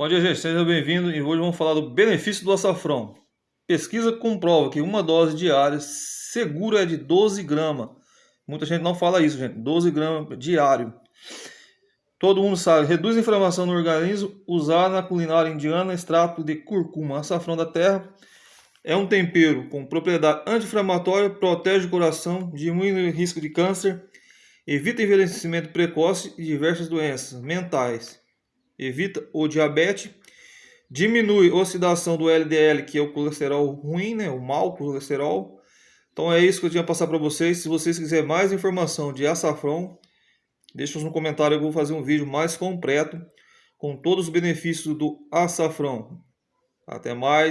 Bom dia, gente. Seja bem-vindo e hoje vamos falar do benefício do açafrão. Pesquisa comprova que uma dose diária segura é de 12 gramas. Muita gente não fala isso, gente. 12 gramas diário. Todo mundo sabe. Reduz a inflamação no organismo. Usar na culinária indiana extrato de curcuma. Açafrão da terra é um tempero com propriedade anti-inflamatória, protege o coração, diminui o risco de câncer, evita envelhecimento precoce e diversas doenças mentais evita o diabetes, diminui a oxidação do LDL, que é o colesterol ruim, né, o mau colesterol. Então é isso que eu tinha passar para vocês. Se vocês quiserem mais informação de açafrão, deixa no comentário, eu vou fazer um vídeo mais completo com todos os benefícios do açafrão. Até mais.